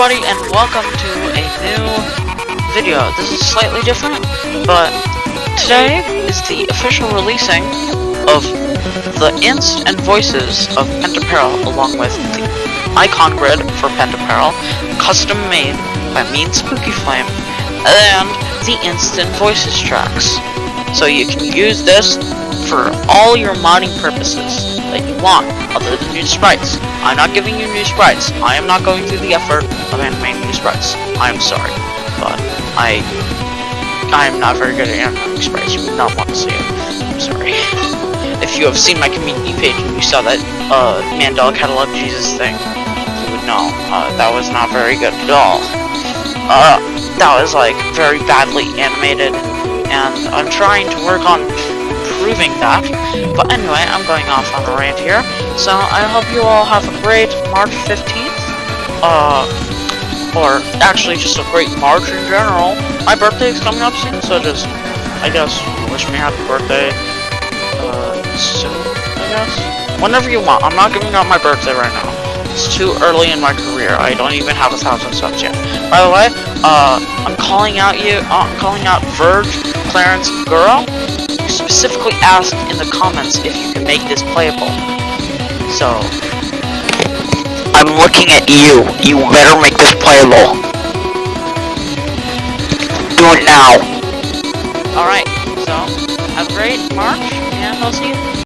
everybody, and welcome to a new video. This is slightly different, but today is the official releasing of the inst and voices of Pentaperil, along with the icon grid for Pentaperil, custom made by me and Spooky Flame, and the inst and voices tracks. So you can use this for all your modding purposes that you want, other than new sprites. I'm not giving you new sprites. I am not going through the effort of animating new sprites. I'm sorry, but I I am not very good at animating sprites. You would not want to see it. I'm sorry. If you have seen my community page and you saw that uh, Mandela Catalog Jesus thing, you would know uh, that was not very good at all. Uh, that was like very badly animated, and I'm trying to work on proving that. But anyway, I'm going off on a rant here. So I hope you all have a great March 15th. Uh, or actually just a great March in general. My birthday is coming up soon, so just, I guess, wish me happy birthday. Uh, soon, I guess. Whenever you want. I'm not giving out my birthday right now. It's too early in my career. I don't even have a thousand subs yet. By the way, uh, I'm calling out you, uh, I'm calling out Verge, Clarence, Girl specifically asked in the comments if you can make this playable. So, I'm looking at you. You better make this playable. Do it now. alright, so, have a great March, and I'll see you